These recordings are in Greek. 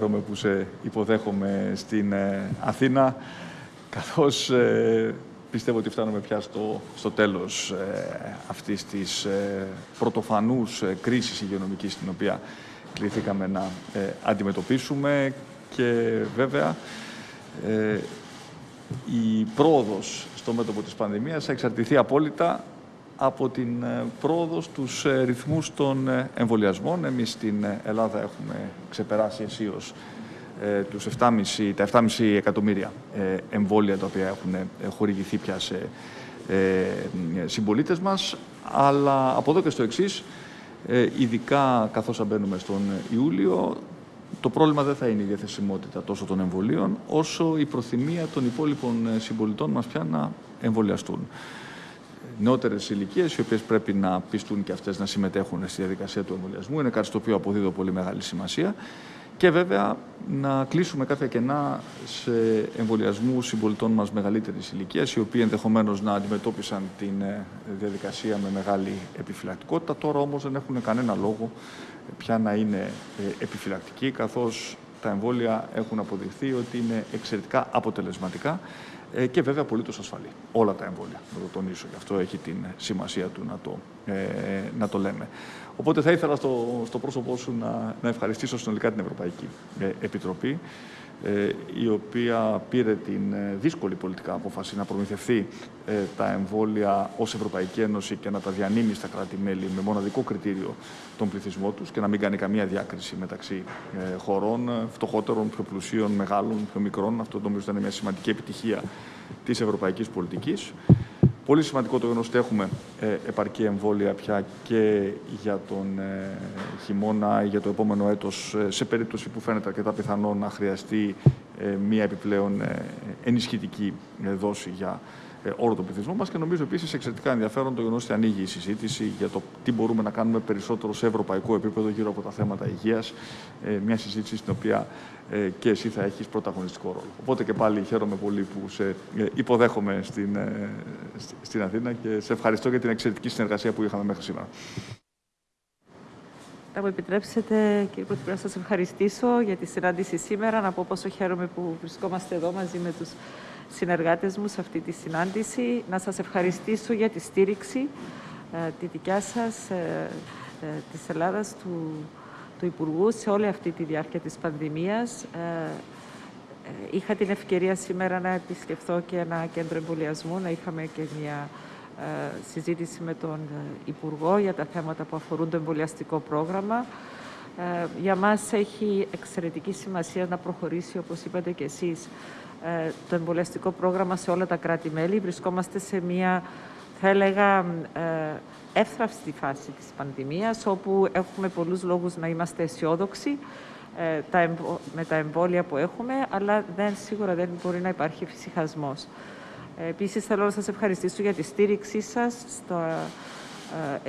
Χαίρομαι που σε υποδέχομαι στην ε, Αθήνα, καθώς ε, πιστεύω ότι φτάνουμε πια στο, στο τέλος ε, αυτής της ε, πρωτοφανούς ε, κρίσης υγειονομικής την οποία κληθήκαμε να αντιμετωπίσουμε. Και βέβαια η πρόοδος στο μέτωπο της πανδημίας θα εξαρτηθεί απόλυτα από την πρόοδος στους ρυθμούς των εμβολιασμών. Εμείς στην Ελλάδα έχουμε ξεπεράσει αισίως τους 7,5, τα 7,5 εκατομμύρια εμβόλια τα οποία έχουν χορηγηθεί πια σε συμπολίτες μας. Αλλά από εδώ και στο εξής, ειδικά καθώς μπαίνουμε στον Ιούλιο, το πρόβλημα δεν θα είναι η διαθεσιμότητα τόσο των εμβολίων, όσο η προθυμία των υπόλοιπων συμπολιτών μας πια να εμβολιαστούν νεότερες ηλικίες, οι οποίες πρέπει να πιστούν και αυτές να συμμετέχουν στη διαδικασία του εμβολιασμού. Είναι κάτι στο οποίο αποδίδω πολύ μεγάλη σημασία. Και βέβαια να κλείσουμε κάποια κενά σε εμβολιασμού συμπολιτών μας μεγαλύτερης ηλικίας, οι οποίοι ενδεχομένως να αντιμετώπισαν την ε, διαδικασία με μεγάλη επιφυλακτικότητα. Τώρα όμως δεν έχουν κανένα λόγο πια να είναι ε, επιφυλακτικοί, καθώς τα εμβόλια έχουν αποδειχθεί ότι είναι εξαιρετικά αποτελεσματικά ε, και βέβαια απολύτως ασφαλή. Όλα τα εμβόλια, να το τονίσω. Γι' αυτό έχει την σημασία του να το, ε, να το λέμε. Οπότε θα ήθελα στο, στο πρόσωπό σου να, να ευχαριστήσω συνολικά την Ευρωπαϊκή ε, Επιτροπή ε, η οποία πήρε την ε, δύσκολη πολιτικά απόφαση να προμηθευτεί ε, τα εμβόλια ως Ευρωπαϊκή Ένωση και να τα διανύμει στα κράτη-μέλη με μοναδικό κριτήριο τον πληθυσμό τους και να μην κάνει καμία διάκριση μεταξύ χωρών φτωχότερων, πιο πλουσίων, μεγάλων, πιο μικρών. Αυτό νομίζω ήταν μια σημαντική επιτυχία της ευρωπαϊκής πολιτικής. Πολύ σημαντικό το γεγονός ότι έχουμε ε, επαρκή εμβόλια πια και για τον ε, χειμώνα ή για το επόμενο έτος ε, σε περίπτωση που φαίνεται αρκετά πιθανό να χρειαστεί μία επιπλέον ενισχυτική δόση για όλο τον πληθυσμό μας και νομίζω επίσης εξαιρετικά ενδιαφέρον το γεγονό ότι ανοίγει η συζήτηση για το τι μπορούμε να κάνουμε περισσότερο σε ευρωπαϊκό επίπεδο γύρω από τα θέματα υγείας. Μια συζήτηση στην οποία ε, και εσύ θα έχεις πρωταγωνιστικό ρόλο. Οπότε και πάλι χαίρομαι πολύ που σε ε, υποδέχομαι στην, ε, στην Αθήνα και σε ευχαριστώ για την εξαιρετική συνεργασία που είχαμε μέχρι σήμερα. Θα μου επιτρέψετε, κύριε Πρωθυπουργέ, να σας ευχαριστήσω για τη συνάντηση σήμερα, να πω πόσο χαίρομαι που βρισκόμαστε εδώ μαζί με τους συνεργάτες μου σε αυτή τη συνάντηση, να σας ευχαριστήσω για τη στήριξη τη δικιά σας, της Ελλάδας, του του Υπουργού σε όλη αυτή τη διάρκεια της πανδημίας. Ε, ε, είχα την ευκαιρία σήμερα να επισκεφθώ και ένα κέντρο εμβολιασμού, να είχαμε και μια ε, συζήτηση με τον Υπουργό για τα θέματα που αφορούν το εμβολιαστικό πρόγραμμα. Για μας έχει εξαιρετική σημασία να προχωρήσει, όπως είπατε και εσείς, το εμβολιαστικό πρόγραμμα σε όλα τα κράτη-μέλη. Βρισκόμαστε σε μια, θα έλεγα, εύθραυστη φάση της πανδημίας, όπου έχουμε πολλούς λόγους να είμαστε αισιόδοξοι ε, με τα εμβόλια που έχουμε, αλλά δεν, σίγουρα δεν μπορεί να υπάρχει φυσικασμός. Ε, επίσης, θέλω να σας ευχαριστήσω για τη στήριξή σας στο, ε,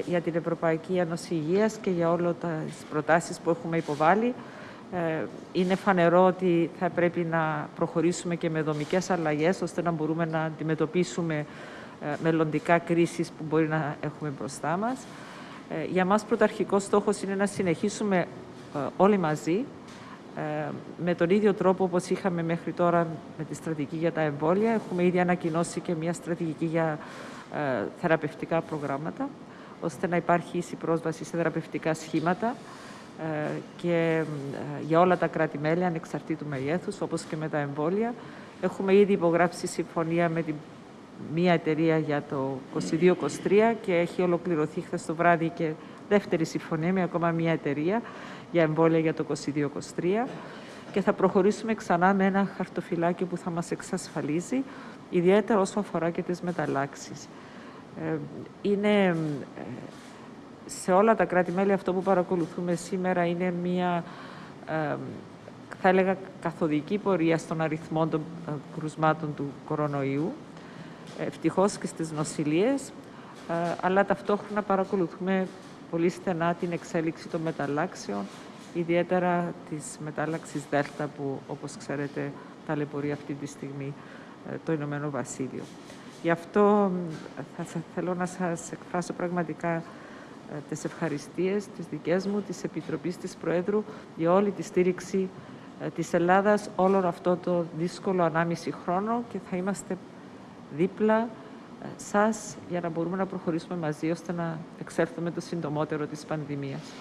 για την Ευρωπαϊκή Ένωση Υγείας και για όλες τις προτάσεις που έχουμε υποβάλει. Είναι φανερό ότι θα πρέπει να προχωρήσουμε και με δομικές αλλαγές, ώστε να μπορούμε να αντιμετωπίσουμε ε, μελλοντικά κρίσεις που μπορεί να έχουμε μπροστά μας. Ε, για μας πρωταρχικός στόχος είναι να συνεχίσουμε ε, όλοι μαζί με τον ίδιο τρόπο όπως είχαμε μέχρι τώρα με τη στρατηγική για τα εμβόλια. Έχουμε ήδη ανακοινώσει και μια στρατηγική για θεραπευτικά προγράμματα, ώστε να υπάρχει ίση πρόσβαση σε θεραπευτικά σχήματα και για όλα τα κράτη-μέλη ανεξαρτήτου μεγέθους, όπως και με τα εμβόλια. Έχουμε ήδη υπογράψει συμφωνία με την μία εταιρεία για το 22-23 και έχει ολοκληρωθεί χθες το βράδυ και δεύτερη συμφωνία με ακόμα μία εταιρεία για εμβόλια για το 22-23 και θα προχωρήσουμε ξανά με ένα χαρτοφυλάκιο που θα μας εξασφαλίζει, ιδιαίτερα όσο αφορά και τις μεταλλάξεις. Ε, είναι ε, σε όλα τα κράτη-μέλη αυτό που παρακολουθούμε σήμερα είναι μία, ε, θα έλεγα, καθοδική πορεία στον αριθμό των κρουσμάτων του κορονοϊού ευτυχώς και στις νοσηλίες, ε, αλλά ταυτόχρονα παρακολουθούμε πολύ στενά την εξέλιξη των μεταλλάξεων, ιδιαίτερα της μετάλλαξης Δέλτα που, όπως ξέρετε, ταλαιπωρεί αυτή τη στιγμή ε, το Ηνωμένο Βασίλειο. Γι' αυτό θα θέλω να σας εκφράσω πραγματικά ε, τις ευχαριστίες, τις δικές μου, της Επιτροπής της Προέδρου για όλη τη στήριξη ε, της Ελλάδας όλο αυτό το δύσκολο ανάμιση χρόνο και θα είμαστε δίπλα ε, σας για να μπορούμε να προχωρήσουμε μαζί ώστε να εξέλθουμε το συντομότερο της πανδημίας.